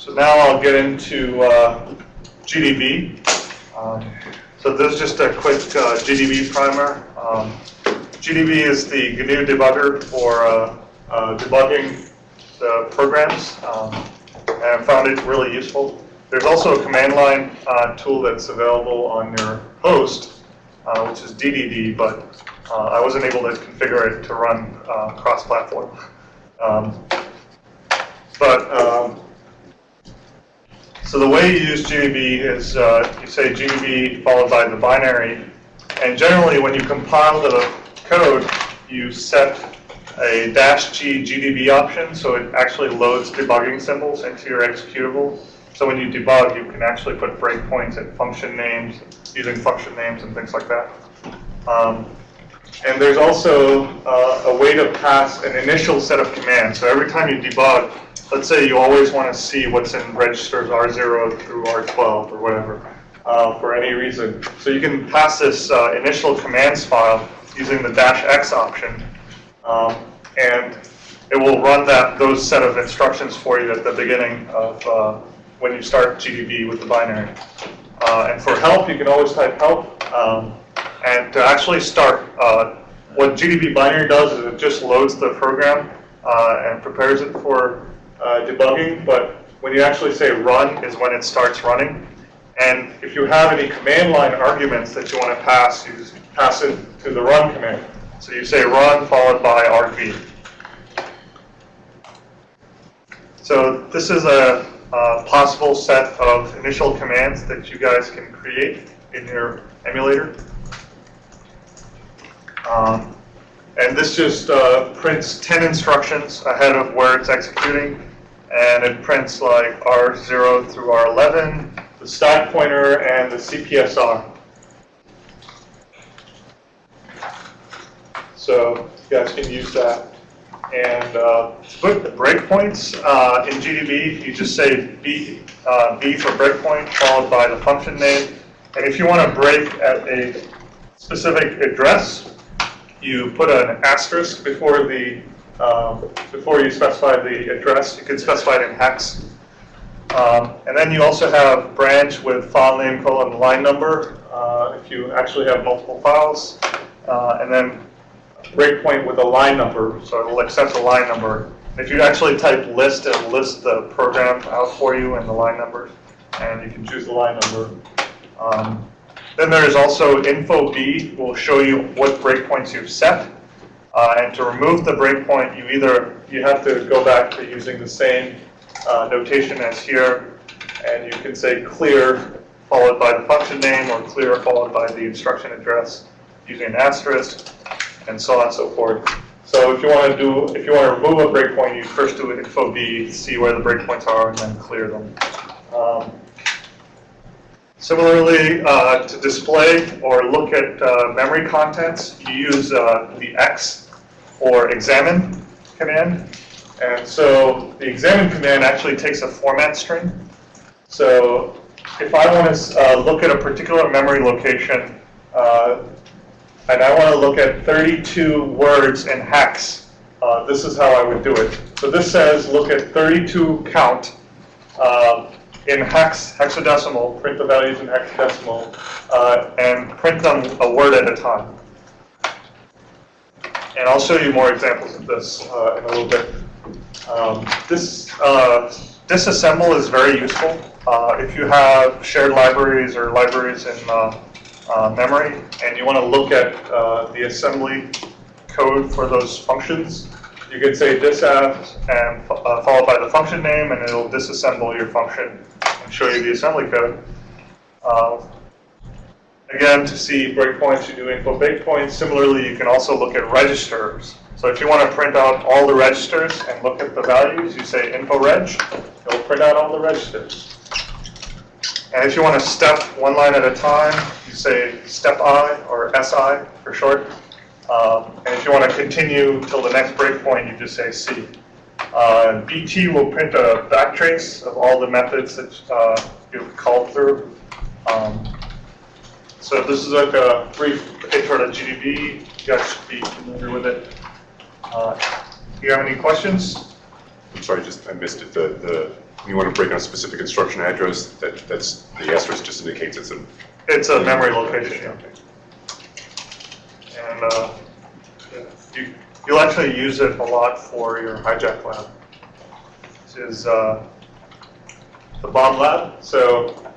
So now I'll get into uh, GDB. Um, so this is just a quick uh, GDB primer. Um, GDB is the GNU debugger for uh, uh, debugging the programs, um, and I found it really useful. There's also a command line uh, tool that's available on your host, uh, which is DDD, but uh, I wasn't able to configure it to run uh, cross-platform. Um, but um, so the way you use GDB is uh, you say GDB followed by the binary, and generally when you compile the code, you set a dash G GDB option, so it actually loads debugging symbols into your executable. So when you debug, you can actually put breakpoints at function names, using function names and things like that. Um, and there's also uh, a way to pass an initial set of commands. So every time you debug, let's say you always want to see what's in registers R0 through R12 or whatever uh, for any reason. So you can pass this uh, initial commands file using the dash X option, um, and it will run that those set of instructions for you at the beginning of uh, when you start GDB with the binary. Uh, and for help, you can always type help. Um, and to actually start, uh, what GDB binary does is it just loads the program uh, and prepares it for uh, debugging, but when you actually say run is when it starts running. And if you have any command line arguments that you want to pass, you just pass it to the run command. So you say run followed by rv. So this is a, a possible set of initial commands that you guys can create in your emulator. Um, and this just uh, prints 10 instructions ahead of where it's executing and it prints like R0 through R11, the stack pointer, and the CPSR. So you guys can use that. And uh, to put the breakpoints uh, in GDB, you just say B, uh, B for breakpoint followed by the function name. And if you want to break at a specific address, you put an asterisk before the um, before you specify the address. You can specify it in hex. Um, and then you also have branch with file name colon line number uh, if you actually have multiple files. Uh, and then breakpoint with a line number, so it'll accept the line number. If you actually type list, it'll list the program out for you and the line numbers, and you can choose the line number. Um, then there's also info B, will show you what breakpoints you've set. Uh, and to remove the breakpoint, you either you have to go back to using the same uh, notation as here, and you can say clear followed by the function name, or clear followed by the instruction address using an asterisk, and so on and so forth. So if you want to do, if you want to remove a breakpoint, you first do an info B, see where the breakpoints are, and then clear them. Um, Similarly, uh, to display or look at uh, memory contents, you use uh, the X or examine command. And so the examine command actually takes a format string. So if I want to uh, look at a particular memory location, uh, and I want to look at 32 words in hex, uh, this is how I would do it. So this says look at 32 count in hex, hexadecimal, print the values in hexadecimal, uh, and print them a word at a time. And I'll show you more examples of this uh, in a little bit. Um, this uh, disassemble is very useful. Uh, if you have shared libraries or libraries in uh, uh, memory, and you want to look at the assembly code for those functions, you can say disass and uh, followed by the function name, and it'll disassemble your function and show you the assembly code. Uh, again, to see breakpoints, you do info breakpoints. Similarly, you can also look at registers. So if you want to print out all the registers and look at the values, you say info reg. It'll print out all the registers. And if you want to step one line at a time, you say step I or SI for short. Um, and if you want to continue till the next breakpoint, you just say C. Uh, BT will print a backtrace of all the methods that uh, you've called through. Um, so this is like a brief intro to GDB. You guys should be familiar with it. Uh, do you have any questions? I'm sorry, just, I missed it, the, the, you want to break on a specific instruction address, that, that's, the asterisk just indicates it's a. It's a memory location, yeah. And uh, you, you'll actually use it a lot for your hijack lab. This is uh, the bomb lab. So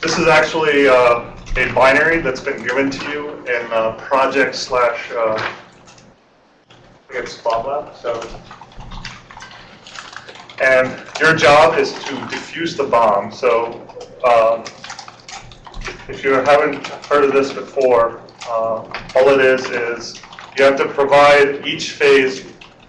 this is actually uh, a binary that's been given to you in uh, project slash, uh, it's bomb lab. So, and your job is to defuse the bomb. So um, if you haven't heard of this before, uh, all it is is you have to provide each phase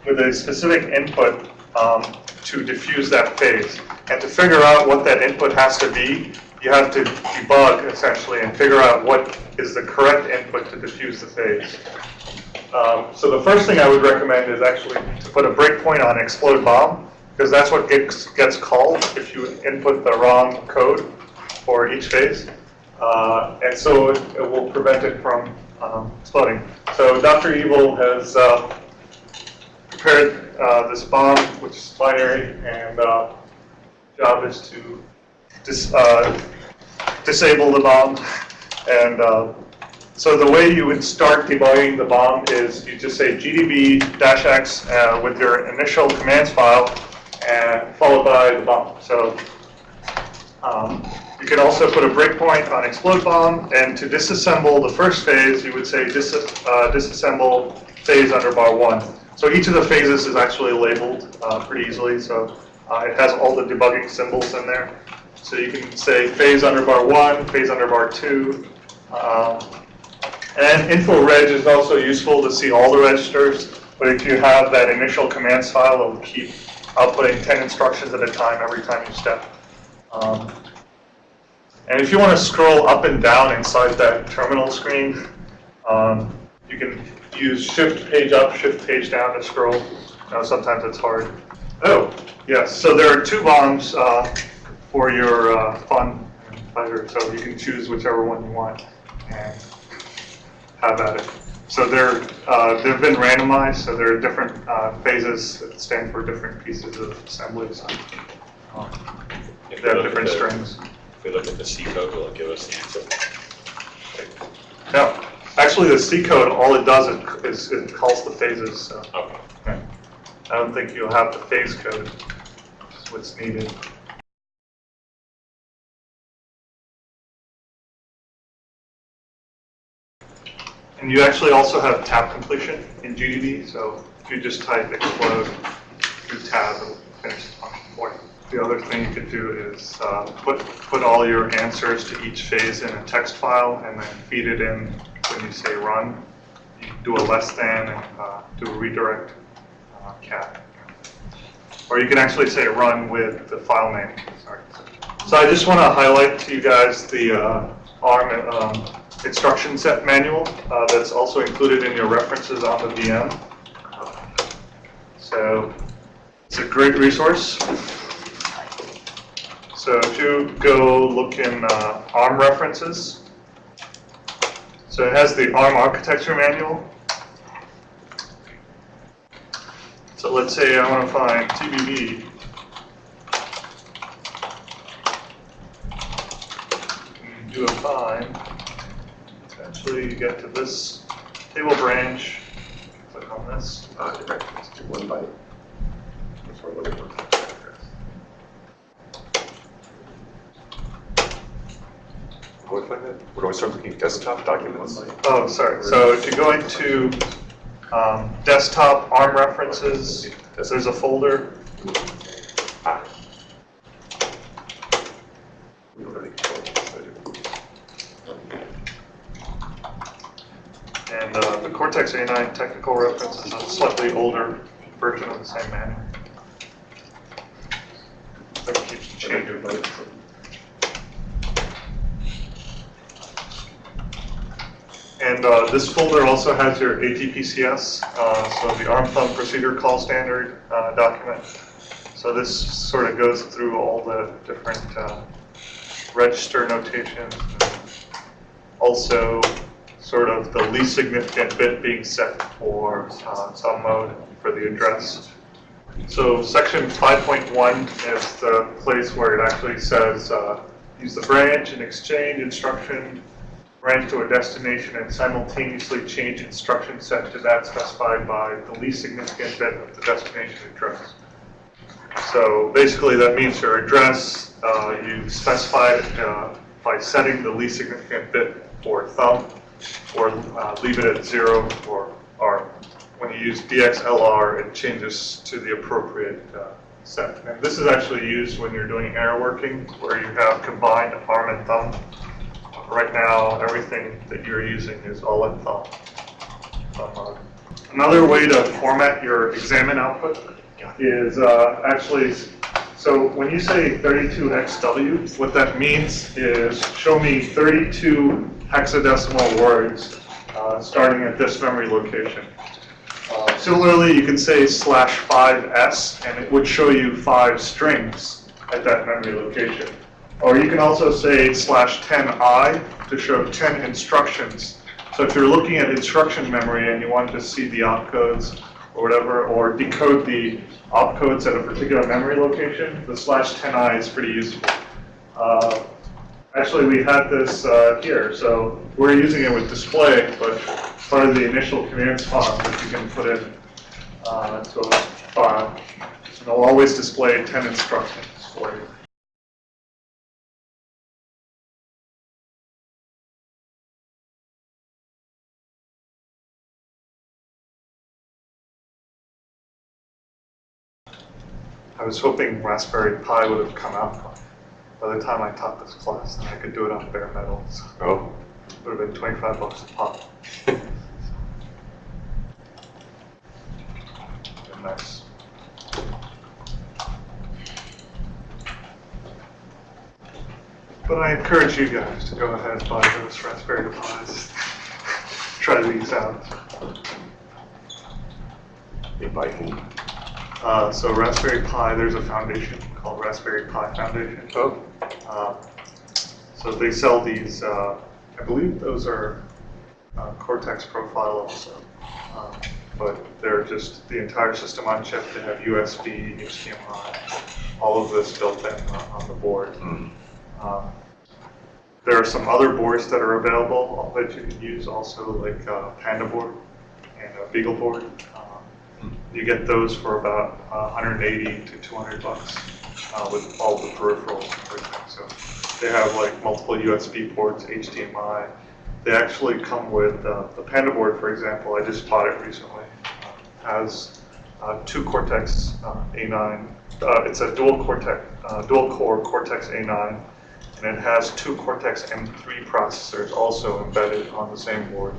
with a specific input um, to diffuse that phase. And to figure out what that input has to be, you have to debug essentially and figure out what is the correct input to diffuse the phase. Um, so the first thing I would recommend is actually to put a breakpoint on explode bomb, because that's what gets, gets called if you input the wrong code for each phase. Uh, and so it, it will prevent it from um, exploding. So Dr. Evil has uh, prepared uh, this bomb, which is binary, and uh, job is to dis, uh, disable the bomb. And uh, so the way you would start debugging the bomb is you just say gdb-x uh, with your initial commands file, and followed by the bomb. So um, you can also put a breakpoint on explode bomb, and to disassemble the first phase, you would say dis uh, disassemble phase under bar one. So each of the phases is actually labeled uh, pretty easily, so uh, it has all the debugging symbols in there. So you can say phase under bar one, phase under bar two. Um, and info reg is also useful to see all the registers, but if you have that initial commands file, it will keep outputting 10 instructions at a time every time you step. Um, and if you want to scroll up and down inside that terminal screen, um, you can use shift page up, shift page down to scroll. Know, sometimes it's hard. Oh, yes. So there are two bombs uh, for your uh, fun and pleasure. So you can choose whichever one you want and have at it. So they're uh, they've been randomized. So there are different uh, phases that stand for different pieces of um, If they have different strings. If we look at the C code, will it give us the answer? No, actually, the C code, all it does is, is it calls the phases, so Okay. I don't think you'll have the phase code, which is what's needed. And you actually also have tab completion in GDB, so if you just type explode through tab, it'll finish the function for you. The other thing you could do is uh, put, put all your answers to each phase in a text file and then feed it in when you say run. You do a less than and uh, do a redirect uh, cat. Or you can actually say run with the file name. Sorry. So I just want to highlight to you guys the uh, ARM um, instruction set manual uh, that's also included in your references on the VM. So it's a great resource. So if you go look in uh, ARM references, so it has the ARM architecture manual. So let's say I want to find TBB. Do a find. Eventually you get to this table branch. Click on this. Uh, let's do one by. That's what we're looking for. What do I? Start looking? Desktop documents? Oh, sorry. So to go into um, desktop ARM references, there's a folder. And uh, the Cortex A9 technical reference is a slightly older version of the same manual. That keeps changing. And uh, this folder also has your ATPCS, uh, so the ARM thumb procedure call standard uh, document. So this sort of goes through all the different uh, register notations. Also, sort of the least significant bit being set for uh, some mode for the address. So section 5.1 is the place where it actually says, uh, use the branch and exchange instruction, branch to a destination and simultaneously change instruction set to that specified by the least significant bit of the destination address. So basically, that means your address, uh, you specify it uh, by setting the least significant bit for thumb, or uh, leave it at zero, or, or when you use BX LR, it changes to the appropriate uh, set. And this is actually used when you're doing arrow working, where you have combined arm and thumb. Right now, everything that you're using is all in thumb. mode. Another way to format your examine output is uh, actually, so when you say 32XW, what that means is show me 32 hexadecimal words uh, starting at this memory location. Uh, Similarly, you can say slash 5S, and it would show you five strings at that memory location. Or you can also say slash 10I to show 10 instructions. So if you're looking at instruction memory and you want to see the opcodes or whatever, or decode the opcodes at a particular memory location, the slash 10i is pretty useful. Uh, Actually, we had this uh, here, so we're using it with display, but part of the initial commands font that you can put in uh, to a file, and it'll always display 10 instructions for you. Was hoping Raspberry Pi would have come out by the time I taught this class, and I could do it on bare metal. So Oh, it would have been 25 bucks a pop. Nice. But I encourage you guys to go ahead and buy those Raspberry Pis. Try these out. a Viking. Uh, so Raspberry Pi, there's a foundation called Raspberry Pi Foundation. Oh, Uh, So they sell these, uh, I believe those are uh, Cortex profile also. Um, But they're just the entire system on chip. They have USB, HDMI, all of this built in on on the board. Um, There are some other boards that are available that you can use also, like uh, Panda board and a Beagle board. Um, You get those for about uh, 180 to 200 bucks uh, with all the peripherals. So they have like multiple USB ports, HDMI. They actually come with uh, the Panda board, for example. I just bought it recently. uh, Has uh, two Cortex uh, A9. Uh, it's a dual Cortex, uh, dual core Cortex A9, and it has two Cortex M3 processors also embedded on the same board.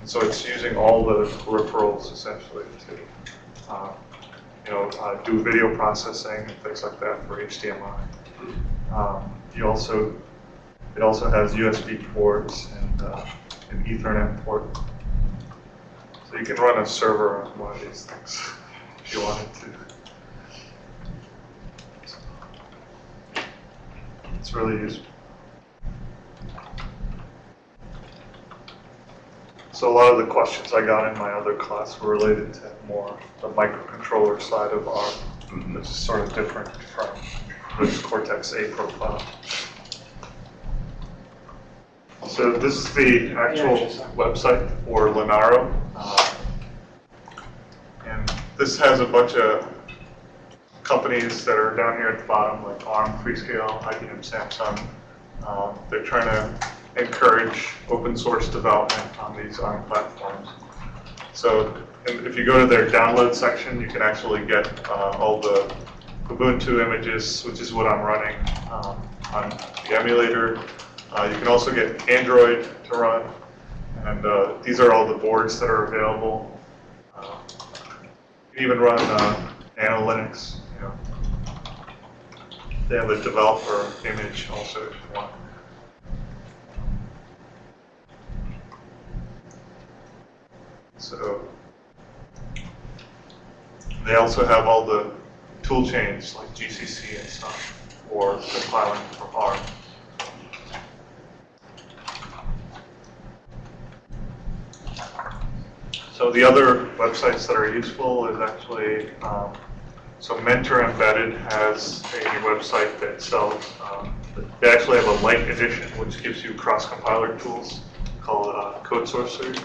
And so it's using all the peripherals essentially to, uh, you know, uh, do video processing and things like that for HDMI. Um, you also, it also has USB ports and uh, an Ethernet port. So you can run a server on one of these things if you wanted to. It's really useful. So a lot of the questions I got in my other class were related to more the microcontroller side of ARM, which is sort of different from this Cortex A profile. So this is the actual website for Linaro. Uh, And this has a bunch of companies that are down here at the bottom, like ARM, Freescale, IBM, Samsung. Um, They're trying to encourage open source development on these ARM platforms. So if you go to their download section, you can actually get uh, all the Ubuntu images, which is what I'm running um, on the emulator. Uh, You can also get Android to run, and uh, these are all the boards that are available. Uh, You can even run uh, Nano Linux, you know. They have a developer image also if you want. So they also have all the tool chains like GCC and stuff for compiling from ARM. So the other websites that are useful is actually um, So Mentor Embedded has a website that sells, um, they actually have a light edition, which gives you cross-compiler tools called uh, CodeSourcery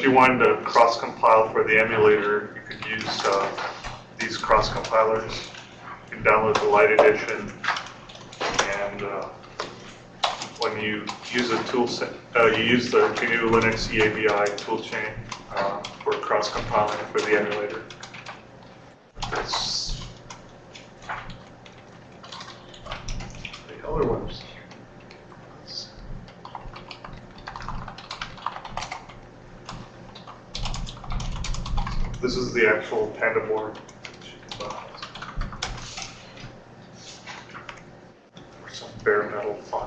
if you wanted to cross-compile for the emulator, you could use uh, these cross-compilers. You can download the light edition, and uh, when you use a tool set, uh, you use the GNU Linux EABI toolchain uh, for cross-compiling for the emulator the other ones. This is the actual Panda board. some bare metal fun.